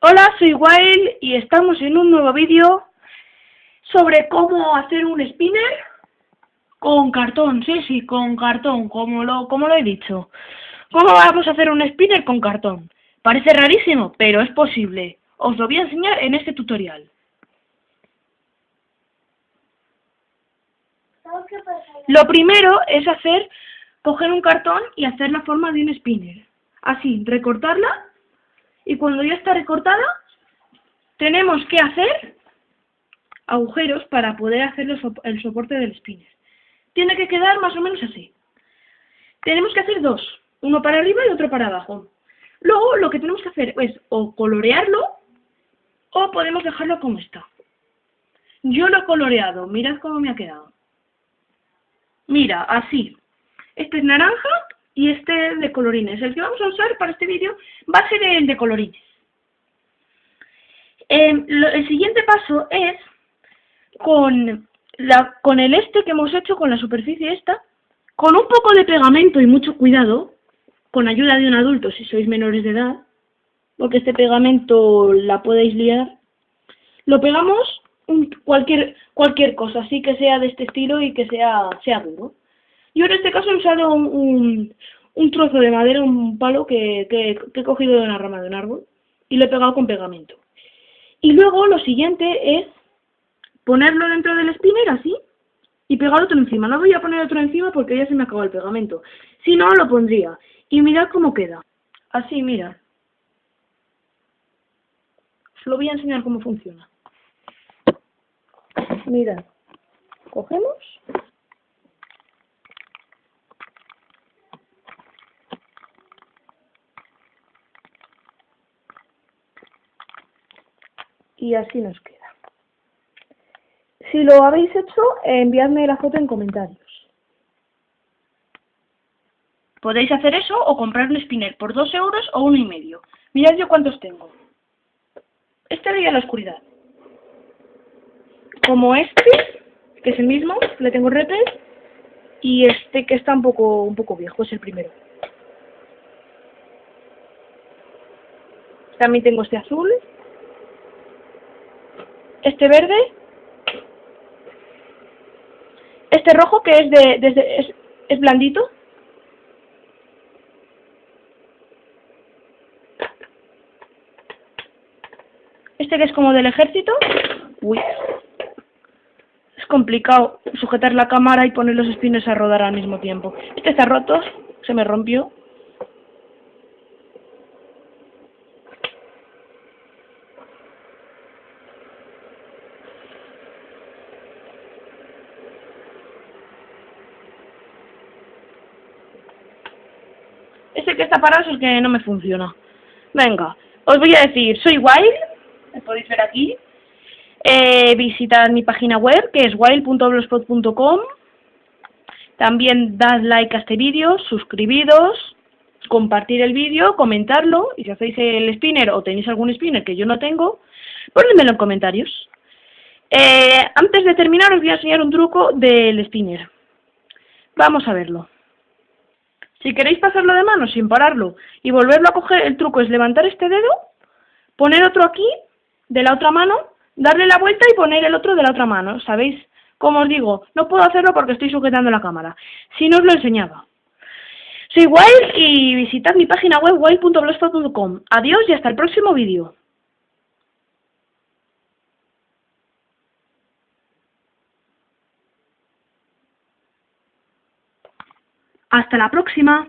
Hola, soy Wild y estamos en un nuevo vídeo sobre cómo hacer un spinner con cartón, sí, sí, con cartón, como lo, como lo he dicho. ¿Cómo vamos a hacer un spinner con cartón? Parece rarísimo, pero es posible. Os lo voy a enseñar en este tutorial. Lo primero es hacer, coger un cartón y hacer la forma de un spinner. Así, recortarla y cuando ya está recortada tenemos que hacer agujeros para poder hacer el soporte del spinner. Tiene que quedar más o menos así. Tenemos que hacer dos, uno para arriba y otro para abajo. Luego lo que tenemos que hacer es o colorearlo o podemos dejarlo como está. Yo lo he coloreado, mirad cómo me ha quedado. Mira, así. Este es naranja y este de colorines. El que vamos a usar para este vídeo va a ser el de colorines. Em, el siguiente paso es con, la, con el este que hemos hecho, con la superficie esta, con un poco de pegamento y mucho cuidado, con ayuda de un adulto si sois menores de edad, porque este pegamento la podéis liar, lo pegamos cualquier, cualquier cosa, así que sea de este estilo y que sea, sea duro. Yo en este caso he usado un, un, trozo de madera, un palo que, que, he cogido de una rama de un árbol y lo he pegado con pegamento. Y luego lo siguiente es ponerlo dentro del spinner así y pegar otro encima. No voy a poner otro encima porque ya se me acabó el pegamento. Si no, lo pondría. Y mirad cómo queda. Así, mira. Os lo voy a enseñar cómo funciona. Mirad. Cogemos y así nos queda. Si lo habéis hecho, enviadme la foto en comentarios. Podéis hacer eso o comprar un spinner por 2 euros o uno y medio. Mirad yo cuántos tengo. Este de la oscuridad. Como este, que es el mismo, le tengo repes, y este que está un poco, un poco viejo, es el primero. También tengo este azul, este verde, este rojo que es de, desde, es, es blandito, este que es como del ejército, uy, es complicado sujetar la cámara y poner los espines a rodar al mismo tiempo. Este está roto, se me rompió. Ese que está parado es el que no me funciona. Venga, os voy a decir, soy Wild, me podéis ver aquí. Eh, visitad mi página web, que es wild.blogspot.com. También dad like a este vídeo, suscribiros, compartir el vídeo, comentarlo, y si hacéis el spinner o tenéis algún spinner que yo no tengo, ponedmelo en comentarios. Eh, antes de terminar os voy a enseñar un truco del spinner. Vamos a verlo. Si queréis pasarlo de mano sin pararlo y volverlo a coger, el truco es levantar este dedo, poner otro aquí, de la otra mano, darle la vuelta y poner el otro de la otra mano, ¿sabéis? Como os digo, no puedo hacerlo porque estoy sujetando la cámara. Si no os lo enseñaba. Soy Wild y visitad mi página web wild.blogspot.com. Adiós y hasta el próximo vídeo. Hasta la próxima.